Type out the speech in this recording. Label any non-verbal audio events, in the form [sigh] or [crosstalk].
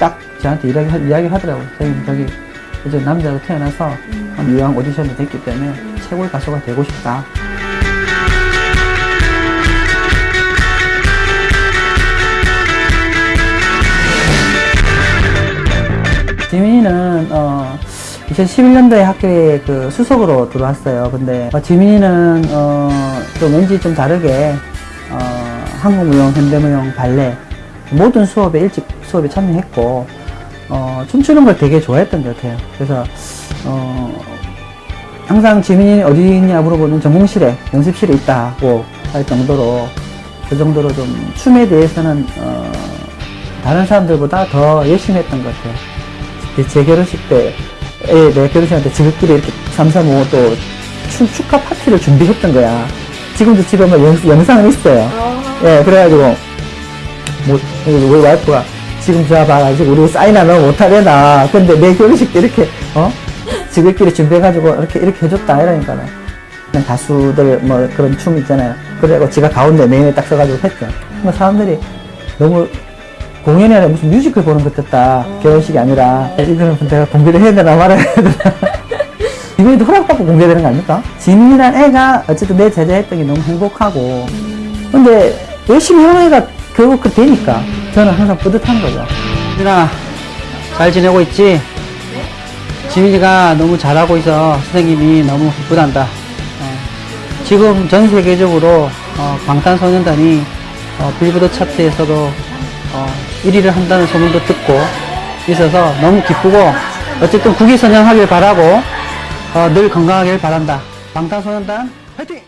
딱 저한테 이야기, 이야기 하더라고요. 선생님, 저기, 이제 남자로 태어나서 이왕 오디션이 됐기 때문에 최고의 가수가 되고 싶다. 지민이는 어 2011년도에 학교에 그 수석으로 들어왔어요. 근데 어, 지민이는 어 좀 왠지 좀 다르게 어 한국무용, 현대무용, 발레 모든 수업에 일찍 수업에 참여했고 어 춤추는 걸 되게 좋아했던 것 같아요. 그래서 어 항상 지민이 어디 있냐 물어보는 전공실에 연습실에 있다고 할 정도로 그 정도로 좀 춤에 대해서는 어 다른 사람들보다 더 열심히 했던 것 같아요. 제- 제 결혼식 때, 에, 내 결혼식한테 지극끼리 이렇게 삼삼오오 또 춤, 축하 파티를 준비했던 거야. 지금도 집에 뭐 영, 영상은 있어요. 예, 그래가지고, 뭐, 우리 와이프가 지금 저 봐가지고 우리 사인 하면 못하려나. 근데 내 결혼식 때 이렇게, 어? 지들끼리 준비해가지고 이렇게, 이렇게 해줬다. 이러니까는. 가수들 뭐 그런 춤 있잖아요. 그래고 지가 가운데 메인에 딱 서가지고 했죠. 뭐 사람들이 너무 공연이 아니라 무슨 뮤지컬 보는 것 같다. 결혼식이 아니라. 이거는 내가 공개를 해야 되나 말아야 되나. [laughs] 이번에도 허락받고 공개되는 거 아닙니까? 지민이란 애가 어쨌든 내 제자했던 게 너무 행복하고. 근데 열심히 하는 애가 결국 그 되니까 저는 항상 뿌듯한 거죠. 지민아, 잘 지내고 있지? 지민이가 너무 잘하고 있어. 선생님이 너무 기쁘단다. 어, 지금 전 세계적으로 어, 방탄소년단이 어, 빌보드 차트에서도 어, 1위를 한다는 소문도 듣고 있어서 너무 기쁘고 어쨌든 국위선양하길 바라고 어, 늘 건강하길 바란다. 방탄소년단 화이팅!